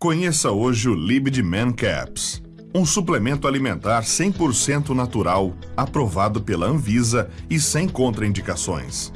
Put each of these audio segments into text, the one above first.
Conheça hoje o Libid Man Caps, um suplemento alimentar 100% natural, aprovado pela Anvisa e sem contraindicações.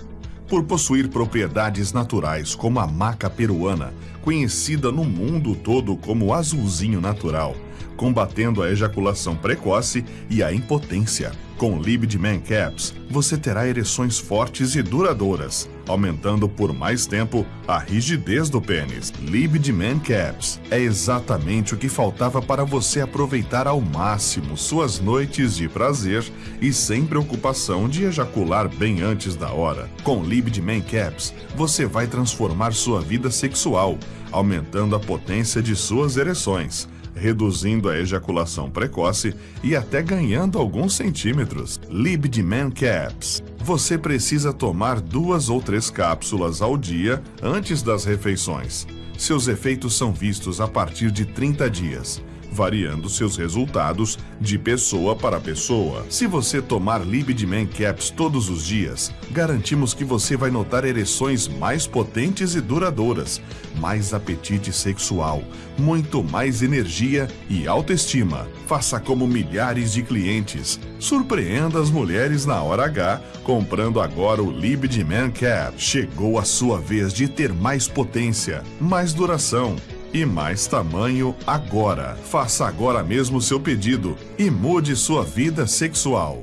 Por possuir propriedades naturais como a maca peruana, conhecida no mundo todo como azulzinho natural, combatendo a ejaculação precoce e a impotência. Com Libid Man Caps, você terá ereções fortes e duradouras, aumentando por mais tempo a rigidez do pênis. Libid Man Caps é exatamente o que faltava para você aproveitar ao máximo suas noites de prazer e sem preocupação de ejacular bem antes da hora. Com Libid Man Caps, você vai transformar sua vida sexual, aumentando a potência de suas ereções reduzindo a ejaculação precoce e até ganhando alguns centímetros. Man Caps. Você precisa tomar duas ou três cápsulas ao dia antes das refeições. Seus efeitos são vistos a partir de 30 dias variando seus resultados de pessoa para pessoa. Se você tomar Man Caps todos os dias, garantimos que você vai notar ereções mais potentes e duradouras, mais apetite sexual, muito mais energia e autoestima. Faça como milhares de clientes. Surpreenda as mulheres na hora H comprando agora o Man Cap. Chegou a sua vez de ter mais potência, mais duração e mais tamanho agora. Faça agora mesmo seu pedido e mude sua vida sexual.